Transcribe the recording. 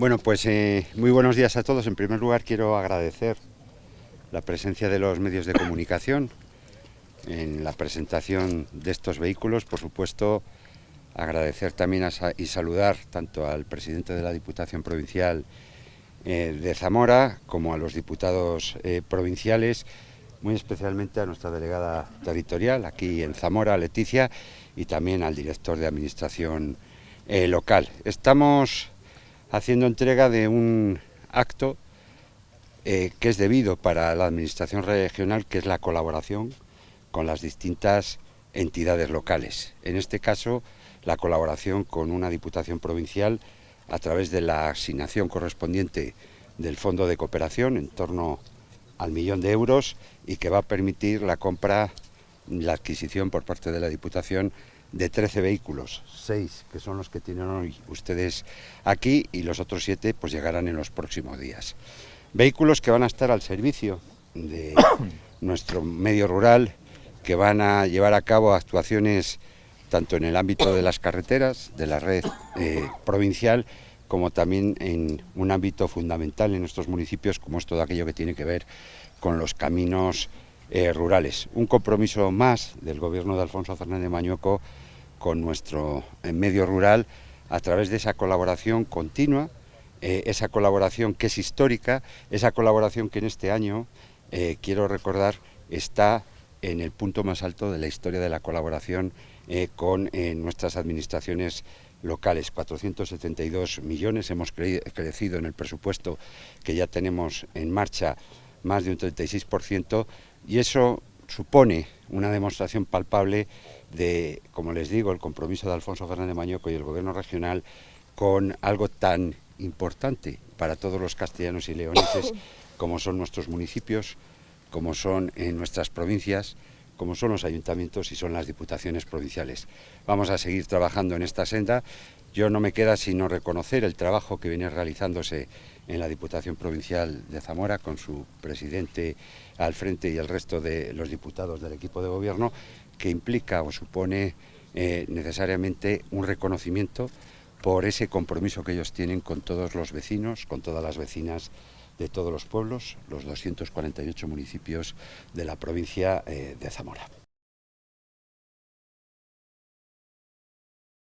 Bueno, pues eh, muy buenos días a todos. En primer lugar quiero agradecer la presencia de los medios de comunicación en la presentación de estos vehículos. Por supuesto, agradecer también y saludar tanto al presidente de la Diputación Provincial eh, de Zamora como a los diputados eh, provinciales, muy especialmente a nuestra delegada territorial aquí en Zamora, Leticia, y también al director de Administración local. Estamos haciendo entrega de un acto eh, que es debido para la Administración regional, que es la colaboración con las distintas entidades locales. En este caso, la colaboración con una Diputación Provincial a través de la asignación correspondiente del Fondo de Cooperación en torno al millón de euros y que va a permitir la compra, la adquisición por parte de la Diputación de 13 vehículos, 6 que son los que tienen hoy ustedes aquí y los otros 7 pues llegarán en los próximos días. Vehículos que van a estar al servicio de nuestro medio rural, que van a llevar a cabo actuaciones tanto en el ámbito de las carreteras, de la red eh, provincial, como también en un ámbito fundamental en nuestros municipios, como es todo aquello que tiene que ver con los caminos eh, rurales. Un compromiso más del gobierno de Alfonso Fernández Mañueco con nuestro eh, medio rural a través de esa colaboración continua, eh, esa colaboración que es histórica, esa colaboración que en este año, quiero recordar, está en el punto más alto de la historia de la colaboración con nuestras administraciones locales, 472 millones, hemos crecido en el presupuesto que ya tenemos en marcha más de un 36%, y eso supone una demostración palpable de, como les digo, el compromiso de Alfonso Fernández Mañoco y el Gobierno regional con algo tan importante para todos los castellanos y leoneses como son nuestros municipios, como son en nuestras provincias, como son los ayuntamientos y son las diputaciones provinciales. Vamos a seguir trabajando en esta senda. Yo no me queda sino reconocer el trabajo que viene realizándose en la Diputación Provincial de Zamora con su presidente al frente y el resto de los diputados del equipo de gobierno, que implica o supone eh, necesariamente un reconocimiento por ese compromiso que ellos tienen con todos los vecinos, con todas las vecinas de todos los pueblos, los 248 municipios de la provincia eh, de Zamora.